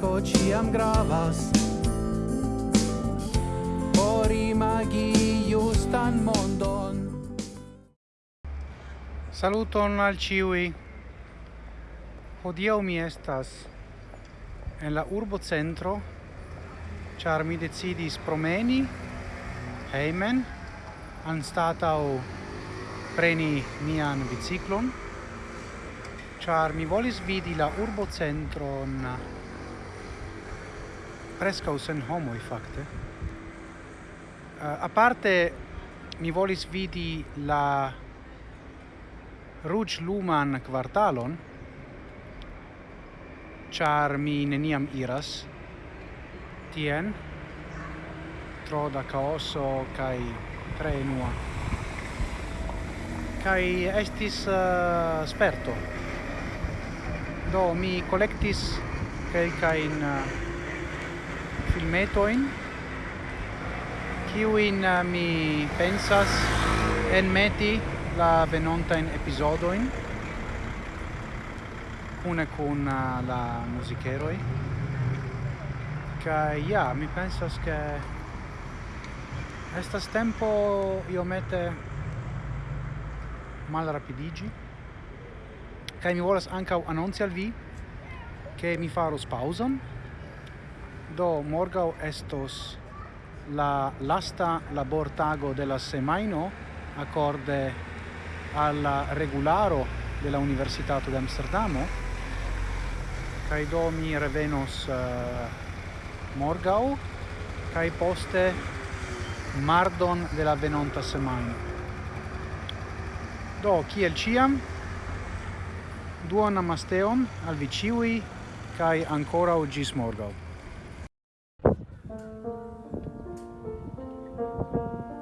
amiko ciam gravas por imagi justan mondon. Saluton al ciui. Hodiau mi estas en la urbo centro char mi decidis promeni heimen anstatau preni mian biciclon char mi volis vidi la urbocentron prescau sen i facte. Uh, eh, a parte mi volis vidi la Ruĝ Luman kvartalon, char mi neniam iras tien tro da caoso kai tre nua kai estis uh, sperto. Do mi kai in uh, filmetoin kiuin eh, mi pensas enmeti la venonta in episodoin una con uh, eh, la musicheroi. Kai ja mi pensas che estas tempo io mette mal rapidigi kai mi volas ankaŭ anonci al vi che mi faros pauzon do morgau estos la lasta labortago de la semaino accorde al regularo della de Amsterdamo. Kai do mi revenos eh, uh, morgau kai poste mardon de la venonta semaino do kiel ciam duon namasteon al viciui kai ancora ogis morgau Thank you.